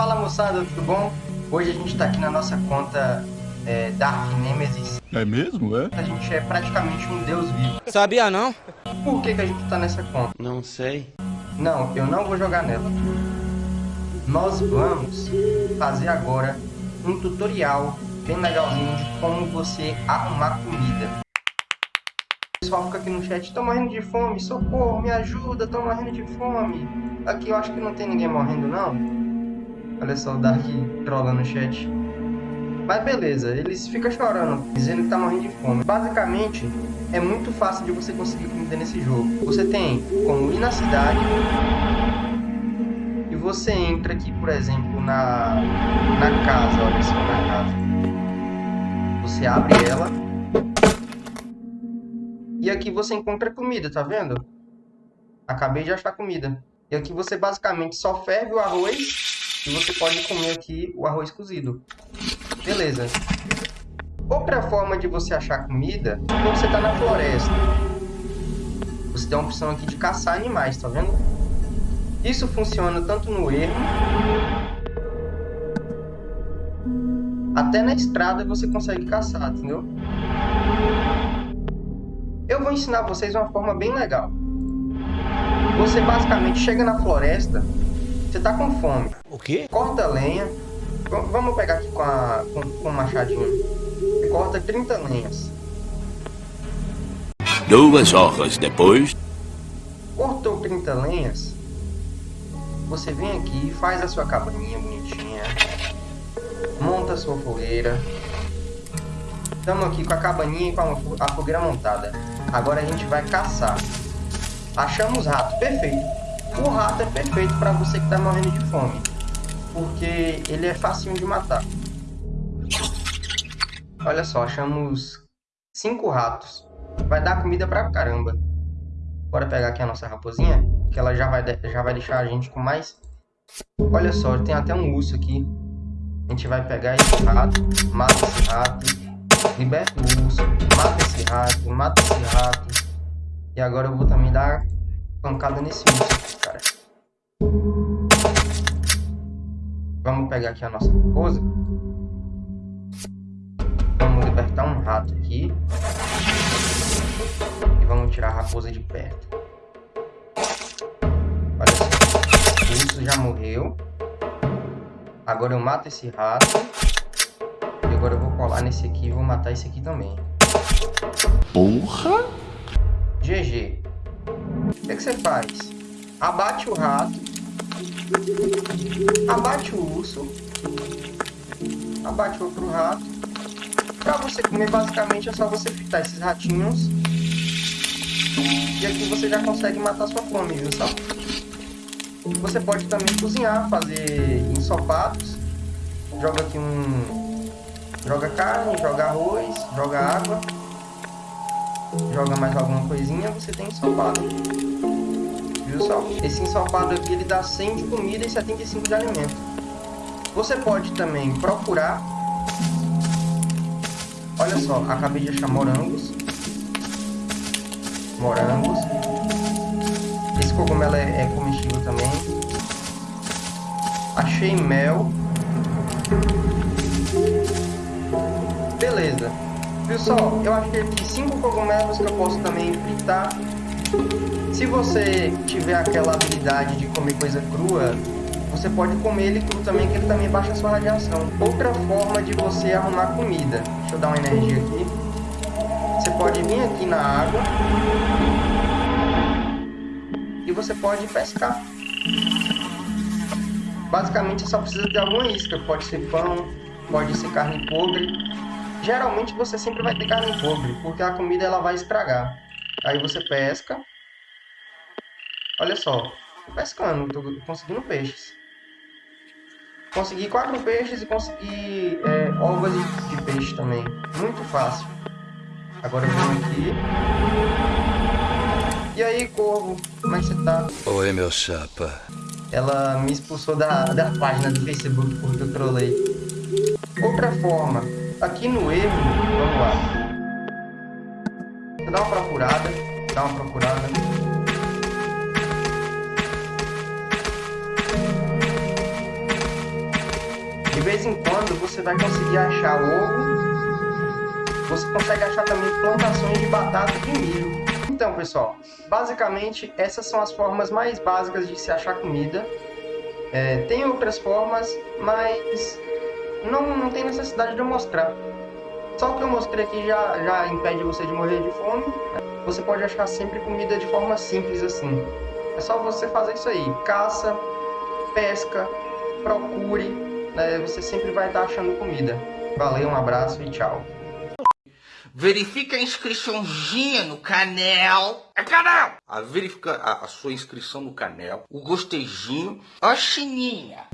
Fala moçada, tudo bom? Hoje a gente tá aqui na nossa conta é, Dark Nemesis. É mesmo, é? A gente é praticamente um deus vivo. Sabia não? Por que, que a gente tá nessa conta? Não sei. Não, eu não vou jogar nela. Nós vamos fazer agora um tutorial bem legalzinho de como você arrumar comida. O pessoal fica aqui no chat, tô morrendo de fome, socorro, me ajuda, tô morrendo de fome. Aqui eu acho que não tem ninguém morrendo não. Olha só o Dark trola no chat. Mas beleza, eles ficam chorando, dizendo que tá morrendo de fome. Basicamente, é muito fácil de você conseguir comida nesse jogo. Você tem como ir na cidade e você entra aqui, por exemplo, na, na casa, olha só, na casa. Você abre ela e aqui você encontra comida, tá vendo? Acabei de achar comida. E aqui você basicamente só ferve o arroz e você pode comer aqui o arroz cozido. Beleza. Outra forma de você achar comida é quando você está na floresta. Você tem a opção aqui de caçar animais, tá vendo? Isso funciona tanto no ermo até na estrada você consegue caçar, entendeu? Eu vou ensinar vocês uma forma bem legal. Você basicamente chega na floresta, você tá com fome. O quê? Corta lenha. Vamos pegar aqui com, a, com, com o machadinho. Corta 30 lenhas. Duas horas depois. Cortou 30 lenhas. Você vem aqui e faz a sua cabaninha bonitinha. Monta a sua fogueira. Estamos aqui com a cabaninha e com a fogueira montada. Agora a gente vai caçar. Achamos rato, perfeito. O rato é perfeito para você que está morrendo de fome. Porque ele é facinho de matar. Olha só, achamos cinco ratos. Vai dar comida pra caramba. Bora pegar aqui a nossa raposinha, que ela já vai, já vai deixar a gente com mais. Olha só, tem até um urso aqui. A gente vai pegar esse rato, mata esse rato, liberta o urso, mata esse rato, mata esse rato. E agora eu vou também dar pancada nesse urso Vamos pegar aqui a nossa raposa. Vamos libertar um rato aqui. E vamos tirar a raposa de perto. Olha só. O urso já morreu. Agora eu mato esse rato. E agora eu vou colar nesse aqui e vou matar esse aqui também. Porra! GG. O que, é que você faz? Abate o rato. Abate o urso. Abate outro rato. Pra você comer, basicamente, é só você fritar esses ratinhos. E aqui você já consegue matar sua fome, viu só? Você pode também cozinhar, fazer ensopados. Joga aqui um... Joga carne, joga arroz, joga água. Joga mais alguma coisinha, você tem ensopado. Só? Esse ensopado aqui, ele dá 100 de comida e 75 de alimento. Você pode também procurar... Olha só, acabei de achar morangos. Morangos. Esse cogumelo é, é comestível também. Achei mel. Beleza. Pessoal, eu achei aqui cinco cogumelos que eu posso também fritar. Se você tiver aquela habilidade de comer coisa crua, você pode comer ele cru também, que ele também baixa a sua radiação. Outra forma de você arrumar comida. Deixa eu dar uma energia aqui. Você pode vir aqui na água. E você pode pescar. Basicamente, só precisa de alguma isca. Pode ser pão, pode ser carne podre. Geralmente, você sempre vai ter carne podre, porque a comida ela vai estragar. Aí você pesca. Olha só, tô pescando, tô conseguindo peixes. Consegui quatro peixes e consegui é, ovas de, de, peixe também. Muito fácil. Agora eu vou aqui. E aí, corvo, como é que você tá? Oi, meu chapa. Ela me expulsou da, da página do Facebook porque eu trolei. Outra forma, aqui no erro, vamos lá. Dá uma procurada, dá uma procurada. De vez em quando você vai conseguir achar ovo. Você consegue achar também plantações de batata e de milho. Então, pessoal, basicamente essas são as formas mais básicas de se achar comida. É, tem outras formas, mas não, não tem necessidade de eu mostrar. Só o que eu mostrei aqui já, já impede você de morrer de fome. Você pode achar sempre comida de forma simples assim. É só você fazer isso aí. Caça, pesca, procure. Né? Você sempre vai estar achando comida. Valeu, um abraço e tchau. Verifica a inscriçãozinha no canal. É canal! A verifica a, a sua inscrição no canal, o gostejinho, a sininha.